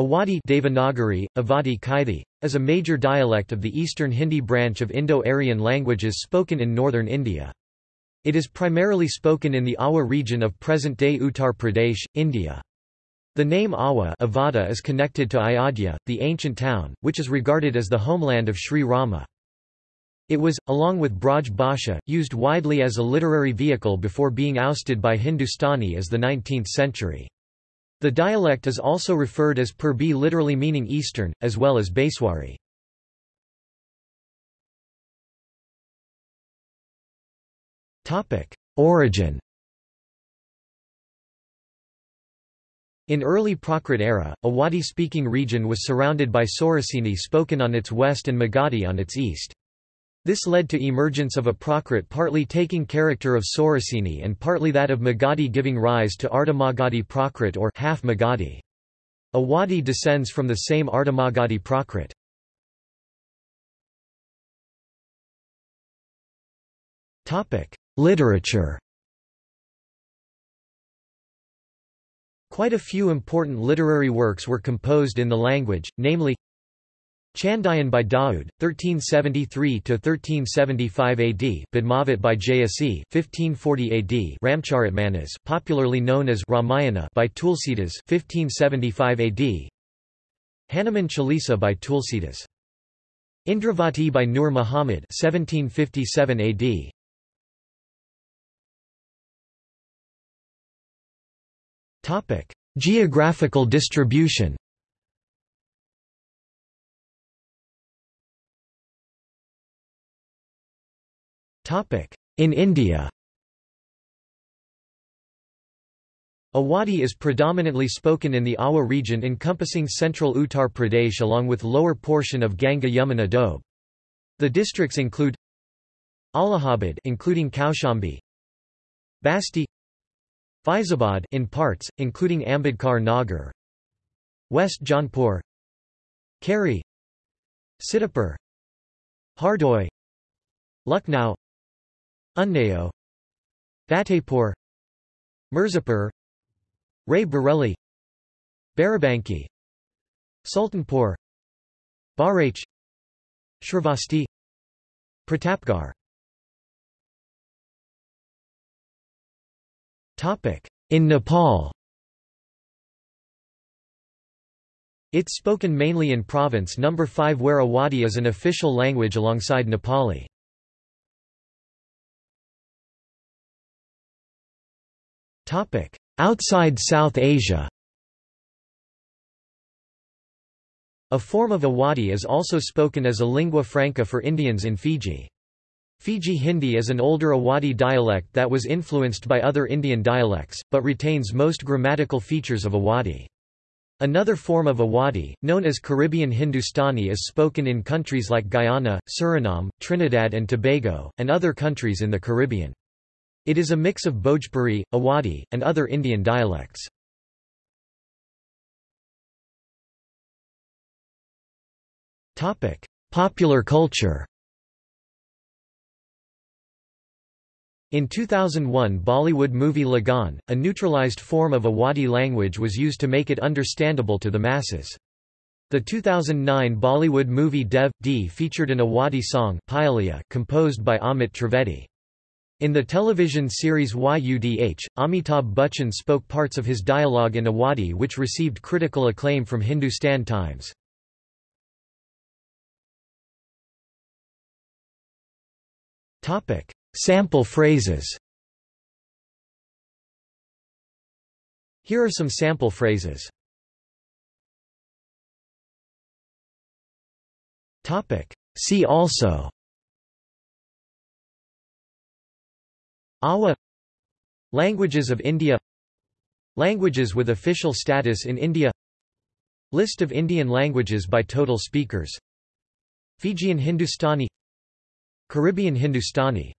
Awadhi Devanagari, Avadi Kaithi, is a major dialect of the eastern Hindi branch of Indo-Aryan languages spoken in northern India. It is primarily spoken in the Awadh region of present-day Uttar Pradesh, India. The name Awadh Avada is connected to Ayodhya, the ancient town, which is regarded as the homeland of Sri Rama. It was, along with Braj Bhasha, used widely as a literary vehicle before being ousted by Hindustani as the 19th century. The dialect is also referred as Purbi literally meaning eastern, as well as Baiswari. Origin In early Prakrit era, Awadhi-speaking region was surrounded by Sauraseni spoken on its west and Magadhi on its east. This led to emergence of a Prakrit partly taking character of Sauraseni and partly that of Magadhi giving rise to Ardhamagadhi Prakrit or half Magadhi. Awadhi descends from the same Ardhamagadhi Prakrit. Literature Quite a few important literary works were composed in the language, namely Chandayan by Daud, 1373–1375 AD Padmavat by Jayasi 1540 AD Ramcharitmanas, popularly known as Ramayana by Tulsidas 1575 AD Hanuman Chalisa by Tulsidas. Indravati by Nur Muhammad 1757 AD Topic: Geographical distribution In India Awadhi is predominantly spoken in the Awadh region encompassing central Uttar Pradesh along with lower portion of Ganga Yamuna Doab. The districts include Allahabad including Kaushambi, Basti Faizabad in parts, including Ambedkar Nagar West Jaunpur Kheri Sitapur Hardoi Lucknow Unnao Fatehpur Mirzapur Rae Bareli Barabanki Sultanpur Bahraich Shravasti Pratapgarh In Nepal It's spoken mainly in Province No. 5 where Awadhi is an official language alongside Nepali. Outside South Asia A form of Awadhi is also spoken as a lingua franca for Indians in Fiji. Fiji Hindi is an older Awadhi dialect that was influenced by other Indian dialects, but retains most grammatical features of Awadhi. Another form of Awadhi, known as Caribbean Hindustani is spoken in countries like Guyana, Suriname, Trinidad and Tobago, and other countries in the Caribbean. It is a mix of Bhojpuri, Awadhi, and other Indian dialects. Popular culture In 2001 Bollywood movie Lagaan, a neutralized form of Awadhi language was used to make it understandable to the masses. The 2009 Bollywood movie Dev D featured an Awadhi song composed by Amit Trivedi. In the television series YUDH, Amitabh Bachchan spoke parts of his dialogue in Awadhi which received critical acclaim from Hindustan Times. Sample phrases Here are some sample phrases. See also Awadh. Languages of India. Languages with official status in India. List of Indian languages by total speakers. Fijian Hindustani. Caribbean Hindustani